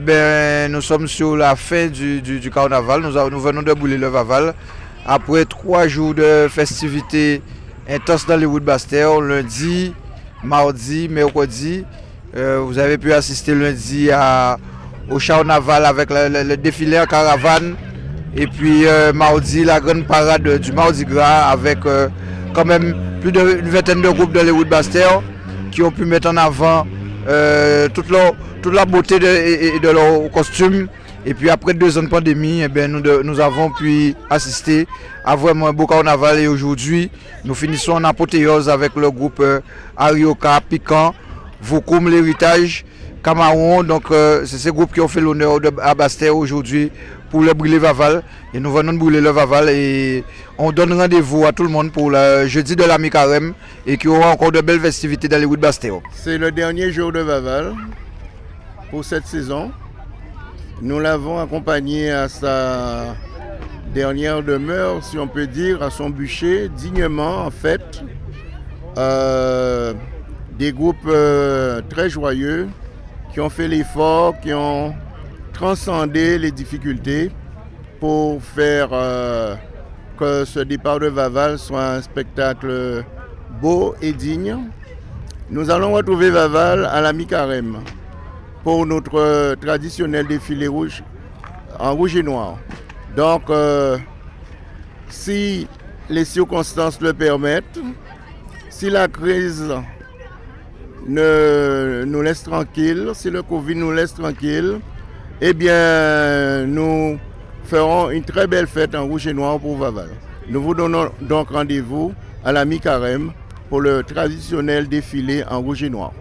Eh ben, nous sommes sur la fin du, carnaval. Nous, venons de bouler le Vaval. Après trois jours de festivités intenses dans les Wood Bastère, lundi, mardi, mercredi, euh, vous avez pu assister lundi à, au carnaval avec le, défilé caravane. Et puis euh, mardi, la grande parade du Mardi Gras avec euh, quand même plus d'une vingtaine de groupes de les Bastère qui ont pu mettre en avant toute, toute, la beauté de, de leur costume. Et puis après deux ans de pandémie, eh nous, nous, avons pu assister à vraiment un beau carnaval. Et aujourd'hui, nous finissons en apothéose avec le groupe Arioka, Piquant, Vaucoum, l'héritage, Camaron. Donc euh, c'est ces groupes qui ont fait l'honneur à Bastère aujourd'hui pour le brûler Vaval. Et nous venons de brûler le Vaval et on donne rendez-vous à tout le monde pour le jeudi de la mi-carême et qui aura encore de belles festivités dans les routes de Bastère. C'est le dernier jour de Vaval pour cette saison. Nous l'avons accompagné à sa dernière demeure, si on peut dire, à son bûcher, dignement en fait. Euh, des groupes euh, très joyeux qui ont fait l'effort, qui ont transcendé les difficultés pour faire euh, que ce départ de Vaval soit un spectacle beau et digne. Nous allons retrouver Vaval à la mi-carême pour notre traditionnel défilé rouge en rouge et noir. Donc, euh, si les circonstances le permettent, si la crise ne nous laisse tranquille, si le Covid nous laisse tranquille, eh bien, nous ferons une très belle fête en rouge et noir pour Vaval. Nous vous donnons donc rendez-vous à la mi-carême pour le traditionnel défilé en rouge et noir.